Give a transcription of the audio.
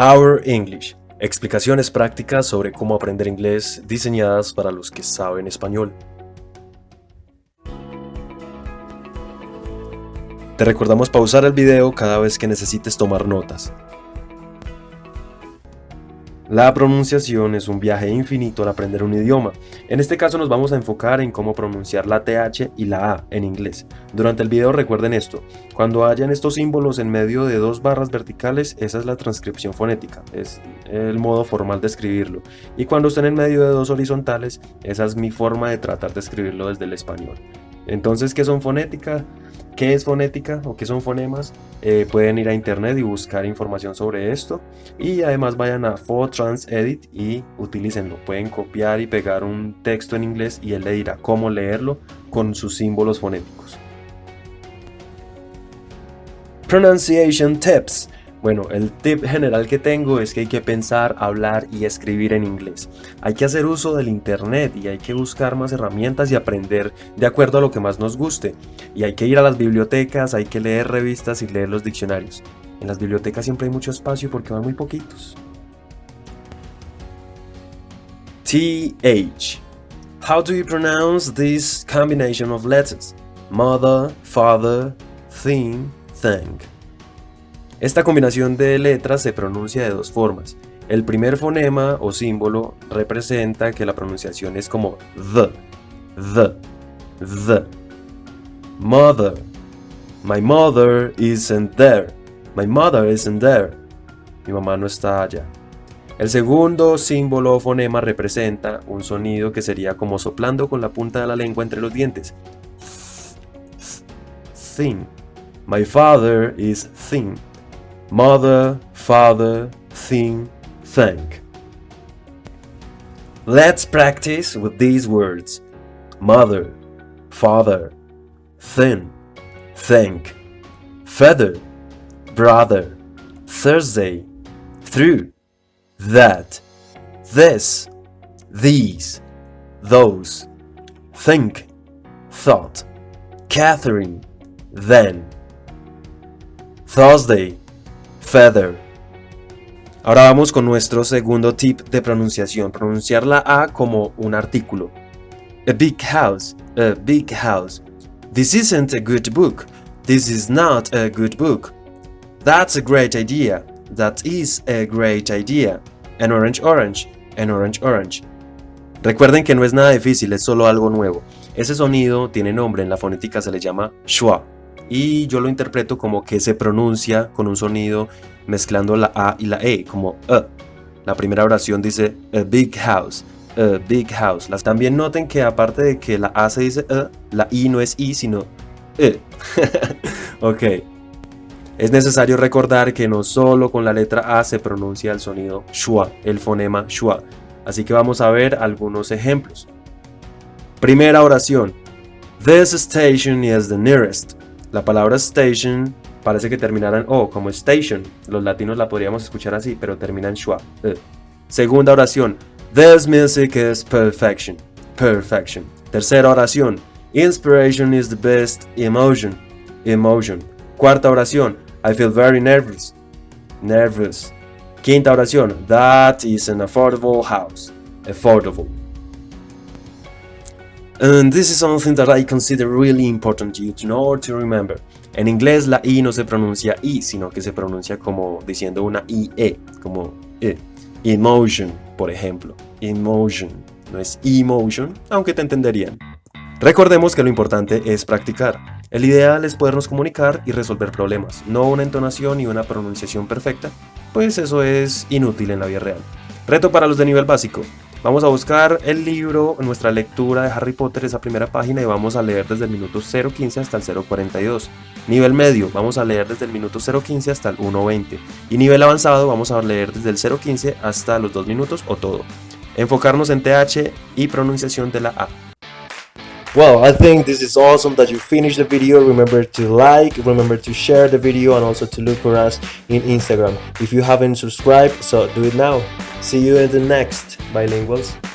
Our English. Explicaciones prácticas sobre cómo aprender inglés diseñadas para los que saben español. Te recordamos pausar el video cada vez que necesites tomar notas. La pronunciación es un viaje infinito al aprender un idioma. En este caso nos vamos a enfocar en cómo pronunciar la TH y la A en inglés. Durante el video recuerden esto, cuando hayan estos símbolos en medio de dos barras verticales, esa es la transcripción fonética, es el modo formal de escribirlo. Y cuando estén en medio de dos horizontales, esa es mi forma de tratar de escribirlo desde el español. Entonces, ¿qué son fonética? ¿Qué es fonética o qué son fonemas? Eh, pueden ir a internet y buscar información sobre esto y además vayan a Fortrans Edit y utilícenlo. Pueden copiar y pegar un texto en inglés y él le dirá cómo leerlo con sus símbolos fonéticos. Pronunciation Tips bueno, el tip general que tengo es que hay que pensar, hablar y escribir en inglés. Hay que hacer uso del internet y hay que buscar más herramientas y aprender de acuerdo a lo que más nos guste. Y hay que ir a las bibliotecas, hay que leer revistas y leer los diccionarios. En las bibliotecas siempre hay mucho espacio porque van muy poquitos. TH. How do you pronounce this combination of letters? Mother, father, thing, thing. Esta combinación de letras se pronuncia de dos formas. El primer fonema o símbolo representa que la pronunciación es como the, the, the. Mother. My mother isn't there. My mother isn't there. Mi mamá no está allá. El segundo símbolo o fonema representa un sonido que sería como soplando con la punta de la lengua entre los dientes. Thin. My father is thin. Mother, father, thing, thank. Let's practice with these words. Mother, father, thin, thank, feather, brother, Thursday, through, that, this, these, those, think, thought, Catherine, then, Thursday, feather. Ahora vamos con nuestro segundo tip de pronunciación, pronunciar la A como un artículo. A big house, a big house. This isn't a good book. This is not a good book. That's a great idea. That is a great idea. An orange orange, an orange orange. Recuerden que no es nada difícil, es solo algo nuevo. Ese sonido tiene nombre, en la fonética se le llama schwa y yo lo interpreto como que se pronuncia con un sonido mezclando la A y la E, como E. La primera oración dice a big house, a big house. También noten que aparte de que la A se dice E, la I no es I, sino E. ok. Es necesario recordar que no solo con la letra A se pronuncia el sonido schwa, el fonema schwa. Así que vamos a ver algunos ejemplos. Primera oración. This station is the nearest. La palabra station parece que terminará en O, como station. Los latinos la podríamos escuchar así, pero termina en schwa. E. Segunda oración. This music is perfection. Perfection. Tercera oración. Inspiration is the best emotion. Emotion. Cuarta oración. I feel very nervous. Nervous. Quinta oración. That is an affordable house. Affordable. And this is something that I consider really important you to know or to remember. En inglés la I no se pronuncia I, sino que se pronuncia como diciendo una IE, como E. Emotion, por ejemplo. Emotion. No es emotion, aunque te entenderían. Recordemos que lo importante es practicar. El ideal es podernos comunicar y resolver problemas, no una entonación y una pronunciación perfecta, pues eso es inútil en la vida real. Reto para los de nivel básico. Vamos a buscar el libro, nuestra lectura de Harry Potter, esa primera página, y vamos a leer desde el minuto 0.15 hasta el 0.42. Nivel medio, vamos a leer desde el minuto 0.15 hasta el 1.20. Y nivel avanzado, vamos a leer desde el 0.15 hasta los 2 minutos o todo. Enfocarnos en TH y pronunciación de la A. Well, I think this is awesome that you finished the video. Remember to like, remember to share the video and also to look for us in Instagram. If you haven't subscribed, so do it now. See you in the next bilinguals.